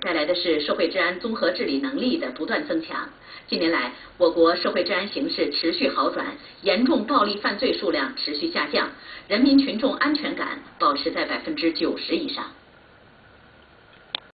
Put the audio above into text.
带来的是社会治安综合治理能力的不断增强。近年来我国社会治安形势持续好转严重暴力犯罪数量持续下降人民群众安全感保持在百分之九十以上。